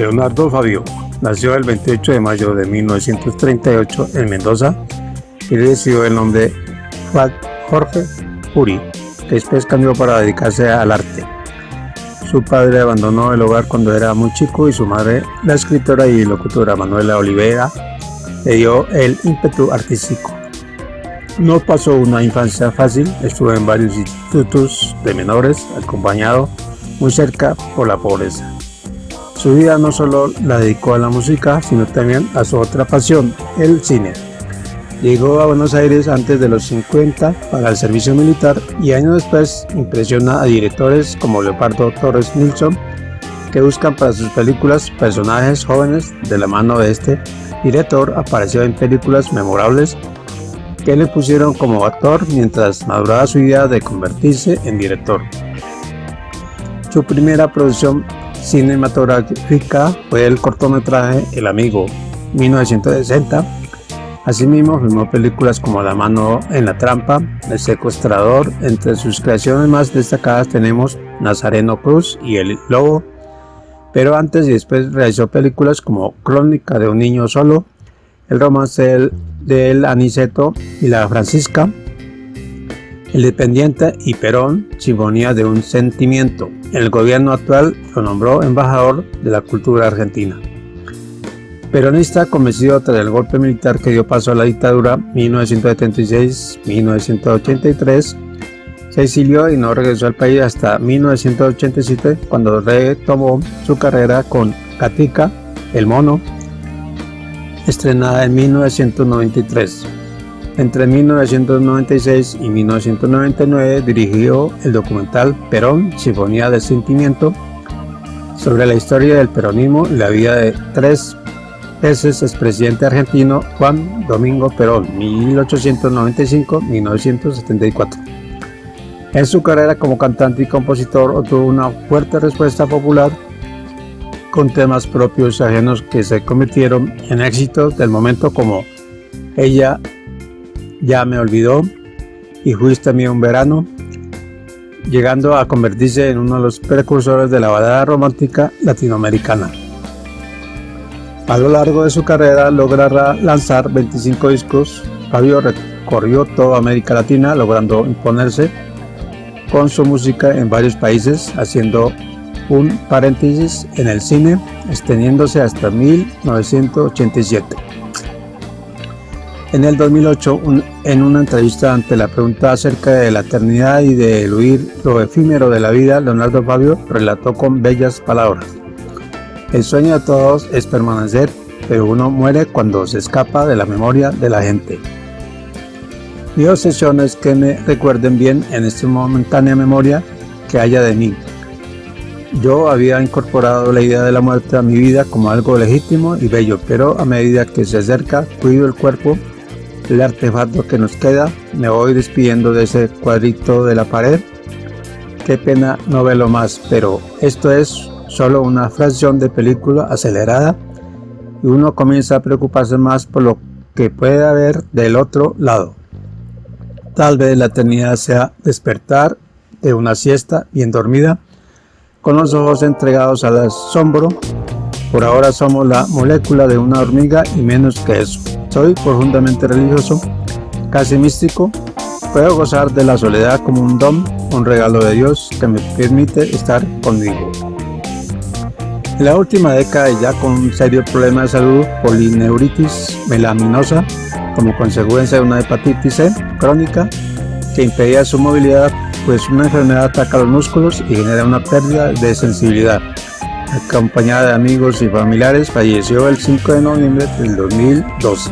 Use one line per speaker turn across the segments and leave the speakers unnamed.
Leonardo Fabio nació el 28 de mayo de 1938 en Mendoza y recibió el nombre Jorge Puri, que después cambió para dedicarse al arte. Su padre abandonó el hogar cuando era muy chico y su madre, la escritora y locutora Manuela Olivera, le dio el ímpetu artístico. No pasó una infancia fácil, estuvo en varios institutos de menores, acompañado muy cerca por la pobreza. Su vida no solo la dedicó a la música, sino también a su otra pasión, el cine. Llegó a Buenos Aires antes de los 50 para el servicio militar y años después impresiona a directores como Leopardo Torres Nilsson que buscan para sus películas personajes jóvenes de la mano de este director apareció en películas memorables que le pusieron como actor mientras maduraba su idea de convertirse en director. Su primera producción cinematográfica fue el cortometraje El Amigo, 1960. Asimismo, filmó películas como La mano en la trampa, El secuestrador. Entre sus creaciones más destacadas tenemos Nazareno Cruz y El Lobo. Pero antes y después realizó películas como Crónica de un niño solo, El romance del, del Aniceto y la Francisca, Independiente y Perón, Sinfonía de un Sentimiento. El gobierno actual lo nombró embajador de la cultura argentina. Peronista convencido tras el golpe militar que dio paso a la dictadura 1976-1983, se exilió y no regresó al país hasta 1987 cuando retomó su carrera con Katica, El Mono, estrenada en 1993. Entre 1996 y 1999 dirigió el documental Perón, Sinfonía del Sentimiento, sobre la historia del peronismo y la vida de tres veces expresidente argentino Juan Domingo Perón, 1895-1974. En su carrera como cantante y compositor obtuvo una fuerte respuesta popular con temas propios ajenos que se convirtieron en éxitos del momento como Ella ya me olvidó y fuiste mío un verano, llegando a convertirse en uno de los precursores de la balada romántica latinoamericana. A lo largo de su carrera logrará lanzar 25 discos. Fabio recorrió toda América Latina logrando imponerse con su música en varios países, haciendo un paréntesis en el cine, extendiéndose hasta 1987. En el 2008, en una entrevista ante la pregunta acerca de la eternidad y de eludir lo efímero de la vida, Leonardo Fabio relató con bellas palabras. El sueño de todos es permanecer, pero uno muere cuando se escapa de la memoria de la gente. Mi obsesión es que me recuerden bien en esta momentánea memoria que haya de mí. Yo había incorporado la idea de la muerte a mi vida como algo legítimo y bello, pero a medida que se acerca, cuido el cuerpo el artefacto que nos queda. Me voy despidiendo de ese cuadrito de la pared. Qué pena no verlo más, pero esto es solo una fracción de película acelerada y uno comienza a preocuparse más por lo que puede haber del otro lado. Tal vez la eternidad sea despertar de una siesta bien dormida, con los ojos entregados al asombro. Por ahora somos la molécula de una hormiga y menos que eso. Soy profundamente religioso, casi místico. Puedo gozar de la soledad como un don, un regalo de Dios que me permite estar conmigo. En la última década ya con un serio problema de salud, polineuritis melaminosa, como consecuencia de una hepatitis C crónica que impedía su movilidad, pues una enfermedad ataca los músculos y genera una pérdida de sensibilidad acompañada de amigos y familiares, falleció el 5 de noviembre del 2012.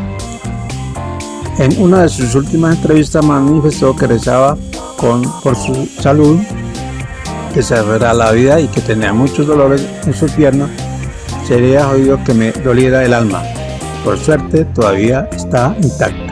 En una de sus últimas entrevistas manifestó que rezaba con, por su salud, que se verá la vida y que tenía muchos dolores en su pierna. Sería jodido que me doliera el alma. Por suerte todavía está intacto.